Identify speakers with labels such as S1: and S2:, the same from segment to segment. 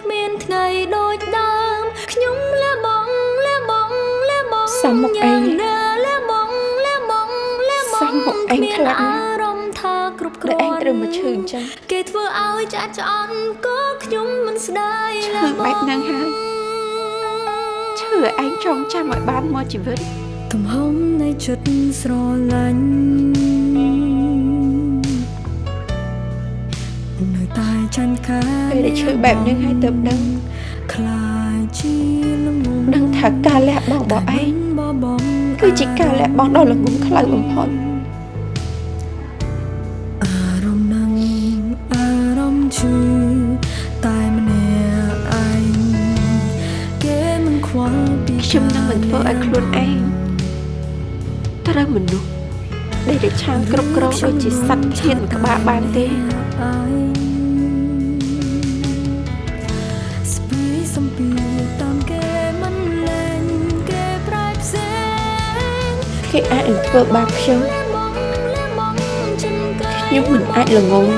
S1: គ្មានថ្ងៃដូចដើមខ្ញុំលះបងលះបងលះបង
S2: សំមុខឯង
S1: ណាលះបងលះបងលះបង
S2: សំមុខឯងខ្លាំងណាស់
S1: អារម្មណ៍ថាគ្រប់គ្ដែ
S2: ល
S1: រាន់
S2: ឯងត្រូវមកឈឺអញ្ចឹង
S1: គេធ្វើឲ្យចាក់ឆ្អន់ក៏ខ្ញុំមិនស្ដាយ
S2: ឈឺបែបហ្នឹងហើយឈឺឯងចងចាំឲ្យបានមកជីវិត
S1: ទំហំនៃចិត្តស្រឡាញ់ នៅតែចាញ់កា
S2: ពេលដែលឈឺបែបហ្នឹងហើយទៅដឹង
S1: ខ្លាចជាលងង
S2: ដឹងថាការលះបង់របស់ឯង
S1: បបង
S2: គឺជាការលះបង់ដ៏ល្ងង់ខ្លៅបំផុត
S1: អារម្មណ៍នឹងអារម្មណ៍ឈឺតែម្នាក់ឯងគេមិនខ្វល់ពី
S2: ខ្ញុំនឹងមិនធ្វើឲ្យខ្លួនឯងត្រូវមនុស្ស ដែលតែឆាងគ្រប់គ្រងដូចជាសត្វឈានមួយក្បាលបានទេ
S1: ស្ពីសំពីតាមគេមិនលែងគេប្រែផ្សេង
S2: គេអាចនឹងធ្វើបាបខ្ញុំខ្ញុំមិនអាចល្ងង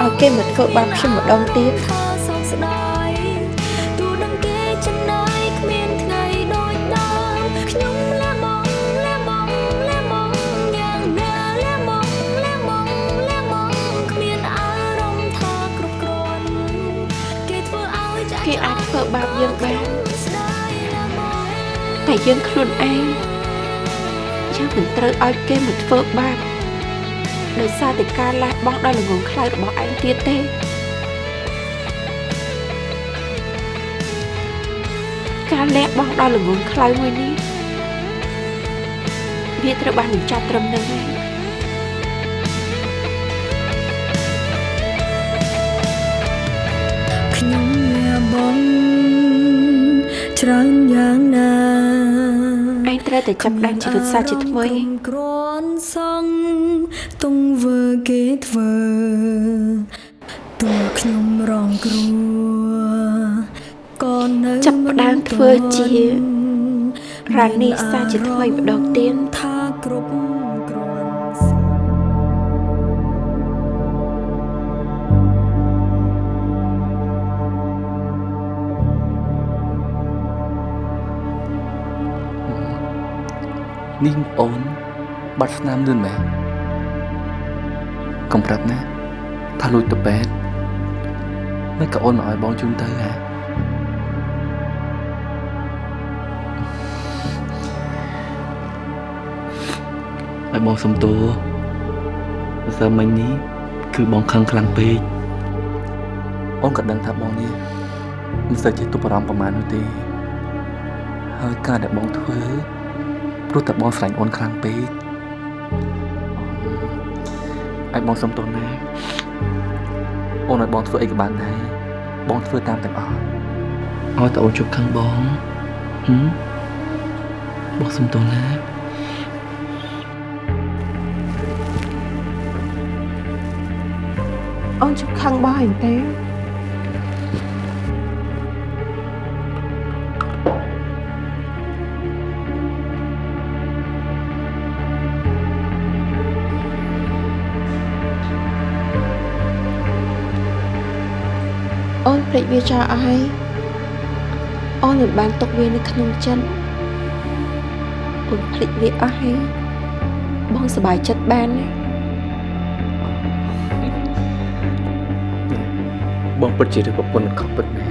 S2: ឲ្យគេមកធ្វើបាបខ្ញុំម្ដងទៀត
S1: គេអាច
S2: ធ្វើបាបយើងបាន
S1: ស្ដាយលះបង
S2: តែយើងខ្លួនឯងយើងមិនត្រូវឲ្យគេមកធ្វើបាបដោយសារតែការលះបង់ដ៏ល្ងង់ខ្លៅរបស់ឯងទៀតទេការលះបង់ដ៏ល្ងង់ខ្លៅមួយនេះវាត្រូវបានបញ្ចប់ត្រឹមនឹងហើយ
S1: ខ្ញុំ លះបង់ច្រើនយ៉ាងណា
S2: ឯងត្រូវតែចាប់ផ្ដើមជីវិតសាជាថ្មី
S1: គ្រាន់សង់ទង្វើគេធ្វើទោះខ្ញុំរងគ្រោះក៏នៅ
S2: ចាប់ផ្ដើមធ្វើជារ៉ានីសាជាថ្មីម្ដងទៀត
S1: ថាគ្រប់
S3: នេះអូនបាត់ស្នាមលឿនមែនកុំប្រាប់ណាថាលួចទៅពេទ្យមិនក៏អូនមកឲ្យបងជូនទៅហ่าឲ្យបងសុំទោសព្រោះសើមិញនេះគឺបងខឹងខ្លាំងពេកអូនក៏ដឹងថាបងនេះមិនសូវចេះទប់អារម្មណ៍ប្រហែលនោះទេហើយការដែលបងធ្វើ ព្រោះតែបងស្រឡាញ់អូនខ្លាំងពេកឲ្យបងសុំទោសណាអូនឲ្យបងធ្វើអីក៏បានដែរបងធ្វើតាមទាំងអស់ឲ្យតែអូនជប់ខឹងបងហឹមបងសុំទោសណា
S2: អូនជប់ខឹងបោះឯងទេអូន ភ្លេចវាចោលអស់ហើយអូនមិនបានទុកវានៅក្នុងចិត្តអូនភ្លេចវាអស់ហើយបងសប្បាយចិត្តបានណា
S3: បងពិតជាឬប្រពន្ធខុសពិតមែន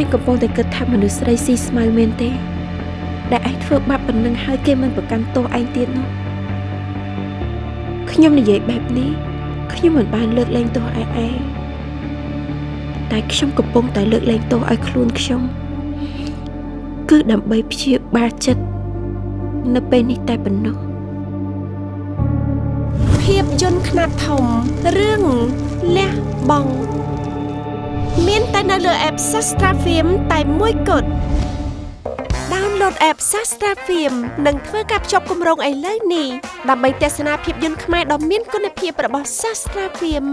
S2: ឯងកំពុងតែគិតថាមនុស្សស្រីស៊ីស្មៅមែនទេ ដែលឯងធ្វើបាបប៉ុណ្ណឹងហើយគេមិនប្រកាន់ទោសឯងទៀតនោះ ខ្ញុំនិយាយបែបនេះខ្ញុំមិនបានលើកលែងទោសឯឯងតែខ្ញុំកំពុងតែលើកលែងទោសឲ្យខ្លួនខ្ញុំគឺដើម្បីព្យាបាលចិត្តនៅពេលនេះតែប៉ុណ្ណោះ
S4: ភាពយន្តខ្នាតធំរឿងលះបង់មានតែនៅលើ app Sastra Film តែមួយគត់ download app Sastra Film និងធ្វើការភ្ជាប់គម្រោងឥឡូវនេះដើម្បីទស្សនាភាពយន្តខ្មែរដ៏មានគុណភាពរបស់ Sastra Film